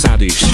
Sadish.